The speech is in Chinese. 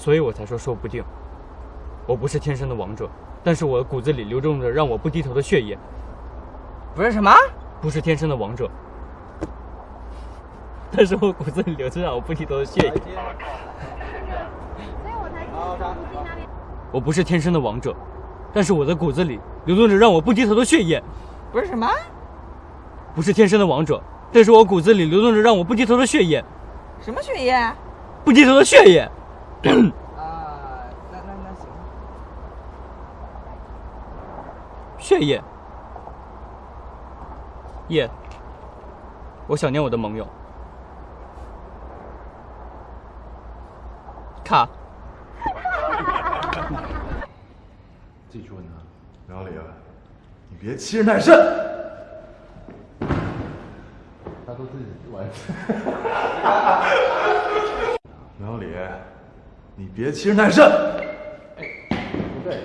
所以我才说说不定。我不是天生的王者，但是我骨子里流动着让我不低头的血液。不是什么？不是天生的王者，但是我骨子里流着让我不低头的血液。所以我不是天生的王者，但是我的骨子里流动着让我不低头的血液。不是什么？不是天生的王者，但是我骨子里流动着让我不低头的血液。什么血液？不低头的血液。啊，那那那行。血液。夜，我想念我的盟友。卡。记住呢，苗里，你别欺人太甚。他都自己玩。你别欺人太甚。哎，不对。